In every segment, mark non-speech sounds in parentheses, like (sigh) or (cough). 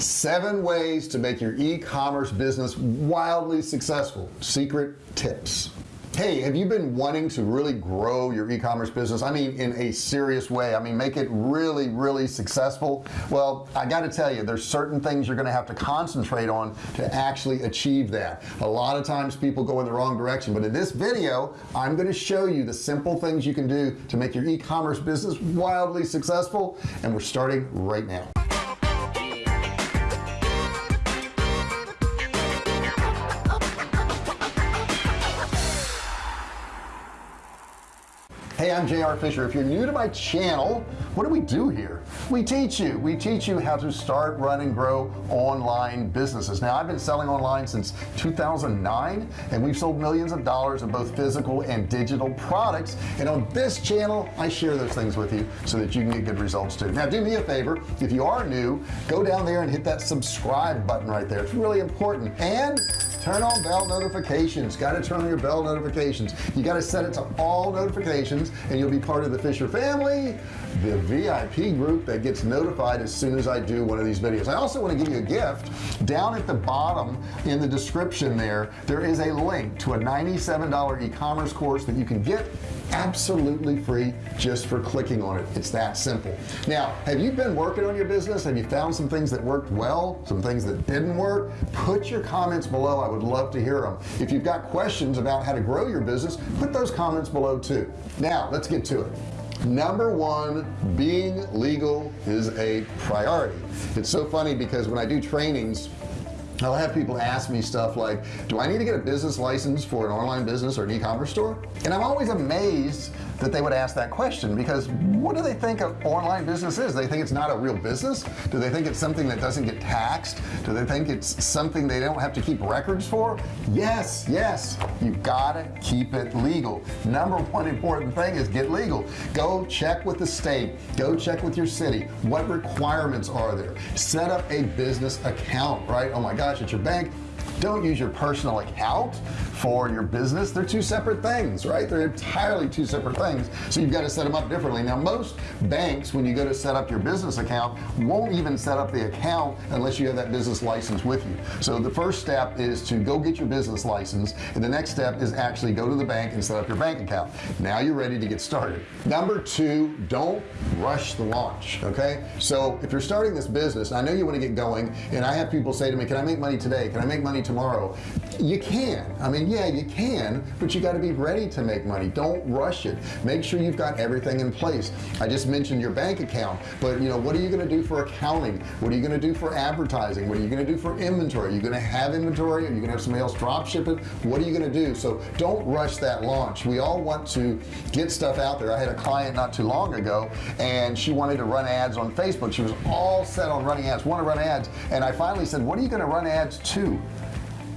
seven ways to make your e-commerce business wildly successful. Secret tips. Hey have you been wanting to really grow your e-commerce business? I mean in a serious way. I mean make it really really successful. Well I got to tell you there's certain things you're gonna have to concentrate on to actually achieve that. A lot of times people go in the wrong direction but in this video I'm going to show you the simple things you can do to make your e-commerce business wildly successful and we're starting right now hey I'm JR Fisher. If you're new to my channel what do we do here? We teach you. We teach you how to start run and grow online businesses. Now I've been selling online since 2009 and we've sold millions of dollars of both physical and digital products. And on this channel I share those things with you so that you can get good results too. Now do me a favor. If you are new go down there and hit that subscribe button right there. It's really important. And turn on bell notifications. Got to turn on your bell notifications. You got to set it to all notifications and you'll be part of the Fisher family the VIP group that gets notified as soon as I do one of these videos. I also want to give you a gift. Down at the bottom in the description there there is a link to a $97 e-commerce course that you can get absolutely free just for clicking on it. It's that simple. Now have you been working on your business? Have you found some things that worked well some things that didn't work? Put your comments below. I would love to hear them if you've got questions about how to grow your business put those comments below too. Now let's get to it. Number one being legal is a priority. It's so funny because when I do trainings I'll have people ask me stuff like do I need to get a business license for an online business or an e-commerce store? And I'm always amazed that they would ask that question because what do they think of online business is? They think it's not a real business? Do they think it's something that doesn't get taxed? Do they think it's something they don't have to keep records for? Yes yes you've gotta keep it legal. Number one important thing is get legal. Go check with the state. Go check with your city. What requirements are there? Set up a business account right? Oh my gosh at your bank don't use your personal account for your business. They're two separate things right? They're entirely two separate things. So you've got to set them up differently. Now most banks when you go to set up your business account won't even set up the account unless you have that business license with you. So the first step is to go get your business license and the next step is actually go to the bank and set up your bank account. Now you're ready to get started. Number two don't rush the launch okay? So if you're starting this business I know you want to get going and I have people say to me can I make money today? Can I make money tomorrow. You can. I mean yeah you can but you got to be ready to make money. Don't rush it. Make sure you've got everything in place. I just mentioned your bank account but you know what are you going to do for accounting? What are you going to do for advertising? What are you going to do for inventory? Are you going to have inventory? Are you going to have somebody else drop ship it? What are you going to do? So don't rush that launch. We all want to get stuff out there. I had a client not too long ago and she wanted to run ads on Facebook. She was all set on running ads want to run ads and I finally said what are you going to run ads to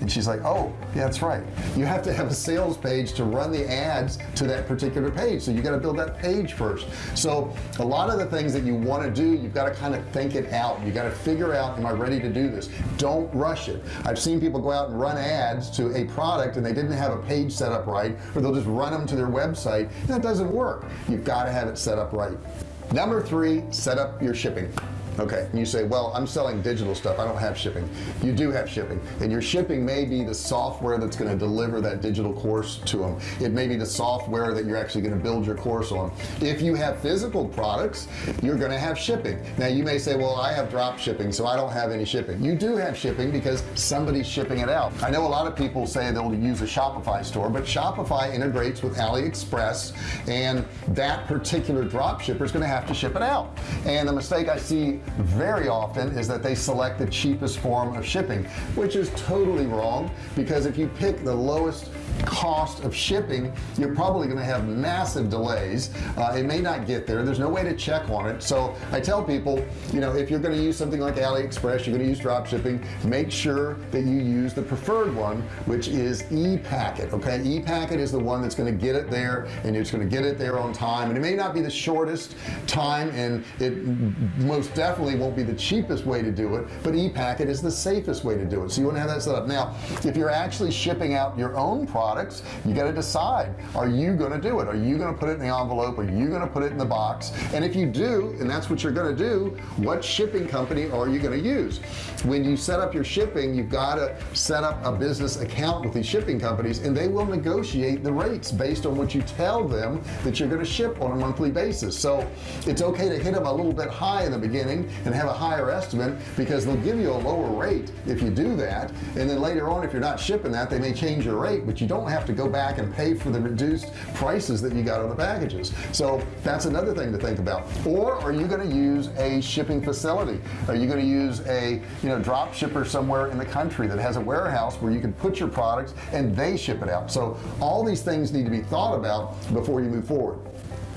and she's like oh yeah that's right. You have to have a sales page to run the ads to that particular page. So you got to build that page first. So a lot of the things that you want to do you've got to kind of think it out. You got to figure out am I ready to do this? Don't rush it. I've seen people go out and run ads to a product and they didn't have a page set up right or they'll just run them to their website. And that doesn't work. You've got to have it set up right. Number three set up your shipping okay and you say well I'm selling digital stuff. I don't have shipping. You do have shipping and your shipping may be the software that's going to deliver that digital course to them it may be the software that you're actually going to build your course on. If you have physical products you're going to have shipping. Now you may say well I have drop shipping so I don't have any shipping. You do have shipping because somebody's shipping it out. I know a lot of people say they'll use a Shopify store but Shopify integrates with AliExpress and that particular drop shipper is going to have to ship it out. And the mistake I see very often is that they select the cheapest form of shipping which is totally wrong because if you pick the lowest cost of shipping you're probably going to have massive delays. Uh, it may not get there. There's no way to check on it. So I tell people you know if you're going to use something like AliExpress you're going to use drop shipping make sure that you use the preferred one which is ePacket okay? ePacket is the one that's going to get it there and it's going to get it there on time. And it may not be the shortest time and it most definitely definitely won't be the cheapest way to do it but ePacket is the safest way to do it. So you want to have that set up. Now if you're actually shipping out your own products you got to decide are you going to do it? Are you going to put it in the envelope? Are you going to put it in the box? And if you do and that's what you're going to do what shipping company are you going to use? When you set up your shipping you've got to set up a business account with these shipping companies and they will negotiate the rates based on what you tell them that you're going to ship on a monthly basis. So it's okay to hit them a little bit high in the beginning and have a higher estimate because they'll give you a lower rate if you do that. And then later on if you're not shipping that they may change your rate but you don't have to go back and pay for the reduced prices that you got on the packages. So that's another thing to think about. Or are you going to use a shipping facility? Are you going to use a you know drop shipper somewhere in the country that has a warehouse where you can put your products and they ship it out? So all these things need to be thought about before you move forward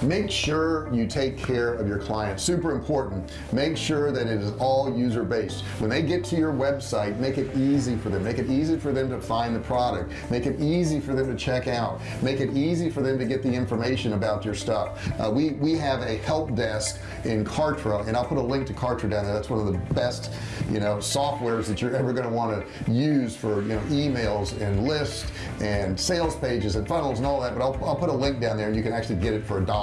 make sure you take care of your clients. Super important. Make sure that it is all user-based when they get to your website make it easy for them. Make it easy for them to find the product. Make it easy for them to check out. Make it easy for them to get the information about your stuff. Uh, we we have a help desk in Kartra and I'll put a link to Kartra down there. That's one of the best you know softwares that you're ever going to want to use for you know emails and lists and sales pages and funnels and all that but I'll, I'll put a link down there and you can actually get it for a dollar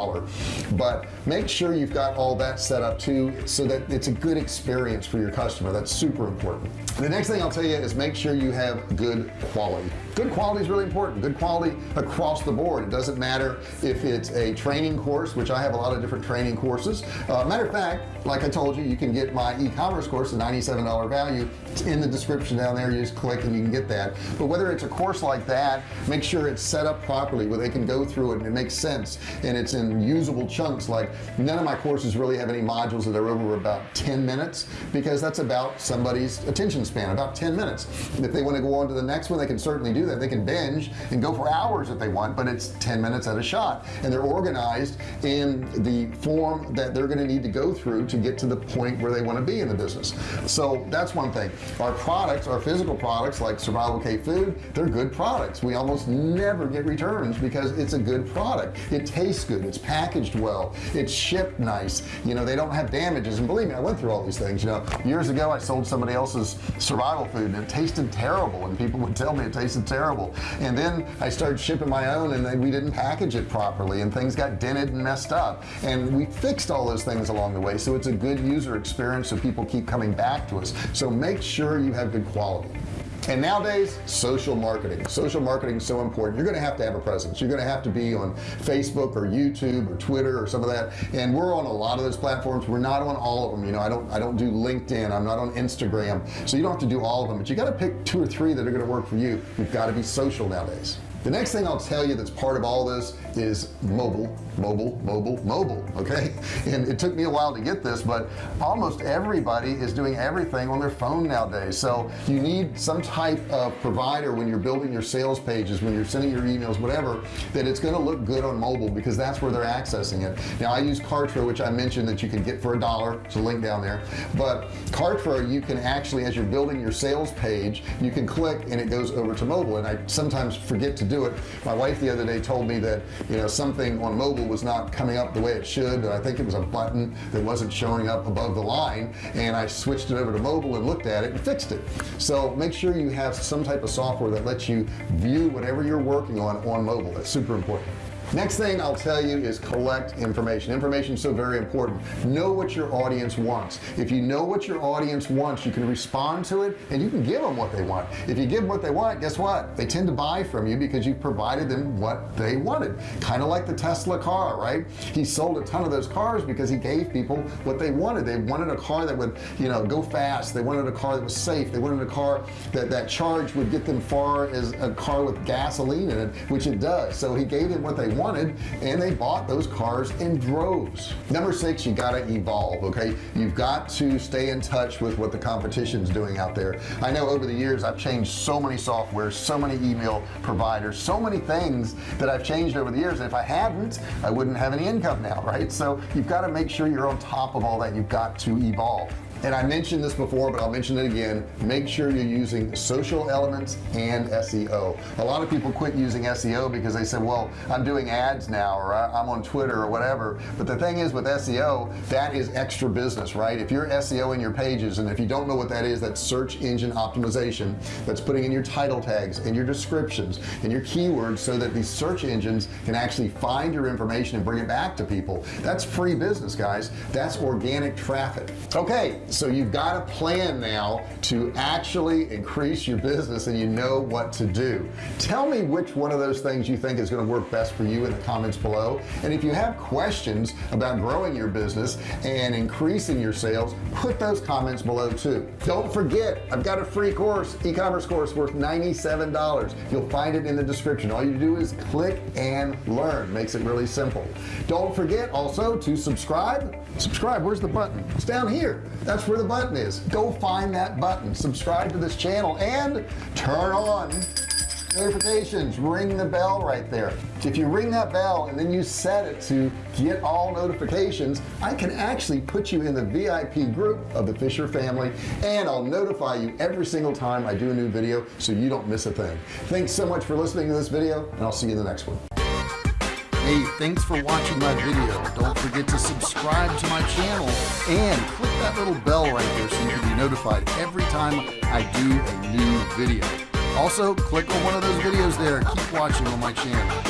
but make sure you've got all that set up too so that it's a good experience for your customer. That's super important the next thing I'll tell you is make sure you have good quality. Good quality is really important. Good quality across the board. It doesn't matter if it's a training course which I have a lot of different training courses. Uh, matter of fact like I told you you can get my e-commerce course a $97 value. It's in the description down there. You just click and you can get that. But whether it's a course like that make sure it's set up properly where they can go through it and it makes sense and it's in usable chunks. Like none of my courses really have any modules that are over about 10 minutes because that's about somebody's attention span about 10 minutes. If they want to go on to the next one they can certainly do that. They can binge and go for hours if they want but it's 10 minutes at a shot. And they're organized in the form that they're going to need to go through to get to the point where they want to be in the business. So that's one thing. Our products our physical products like survival K food they're good products. We almost never get returns because it's a good product. It tastes good. It's packaged well. It's shipped nice. You know they don't have damages. And believe me I went through all these things. You know years ago I sold somebody else's survival food and it tasted terrible and people would tell me it tasted terrible. And then I started shipping my own and then we didn't package it properly and things got dented and messed up. And we fixed all those things along the way so it's a good user experience so people keep coming back to us. So make sure you have good quality and nowadays social marketing. Social marketing is so important. You're gonna have to have a presence. You're gonna have to be on Facebook or YouTube or Twitter or some of that. And we're on a lot of those platforms. We're not on all of them. You know I don't I don't do LinkedIn. I'm not on Instagram. So you don't have to do all of them but you got to pick two or three that are to work for you. You've got to be social nowadays the next thing I'll tell you that's part of all this is mobile mobile mobile mobile okay? (laughs) And it took me a while to get this but almost everybody is doing everything on their phone nowadays. So you need some type of provider when you're building your sales pages when you're sending your emails whatever that it's going to look good on mobile because that's where they're accessing it. Now I use Kartra which I mentioned that you can get for a dollar. It's a link down there. But Kartra you can actually as you're building your sales page you can click and it goes over to mobile. And I sometimes forget to do it. My wife the other day told me that you know something on mobile was not coming up the way it should I think it was a button that wasn't showing up above the line and I switched it over to mobile and looked at it and fixed it. So make sure you have some type of software that lets you view whatever you're working on on mobile. That's super important next thing I'll tell you is collect information. Information is so very important. Know what your audience wants. If you know what your audience wants you can respond to it and you can give them what they want. If you give them what they want guess what? They tend to buy from you because you provided them what they wanted. Kind of like the Tesla car right? He sold a ton of those cars because he gave people what they wanted. They wanted a car that would you know go fast. They wanted a car that was safe. They wanted a car that that charge would get them far as a car with gasoline in it which it does. So he gave them what they wanted and they bought those cars in droves. Number six you got to evolve okay? You've got to stay in touch with what the competition's doing out there. I know over the years I've changed so many softwares so many email providers so many things that I've changed over the years and if I hadn't I wouldn't have any income now right? So you've got to make sure you're on top of all that. You've got to evolve. And I mentioned this before but I'll mention it again. Make sure you're using social elements and SEO a lot of people quit using SEO because they said well I'm doing ads now or I'm on Twitter or whatever. But the thing is with SEO that is extra business right? If you're SEO in your pages and if you don't know what that is that's search engine optimization that's putting in your title tags and your descriptions and your keywords so that these search engines can actually find your information and bring it back to people. That's free business guys. That's organic traffic. Okay so you've got a plan now to actually increase your business and you know what to do. Tell me which one of those things you think is going to work best for you in the comments below. And if you have questions about growing your business and increasing your sales put those comments below too. Don't forget I've got a free course e-commerce course worth $97 you'll find it in the description. All you do is click and learn. Makes it really simple. Don't forget also to subscribe. Subscribe where's the button? It's down here. That's where the button is. Go find that button. Subscribe to this channel and turn on notifications ring the bell right there if you ring that bell and then you set it to get all notifications I can actually put you in the VIP group of the Fisher family and I'll notify you every single time I do a new video so you don't miss a thing thanks so much for listening to this video and I'll see you in the next one Hey, thanks for watching my video. Don't forget to subscribe to my channel and click that little bell right there so you can be notified every time I do a new video. Also, click on one of those videos there. Keep watching on my channel.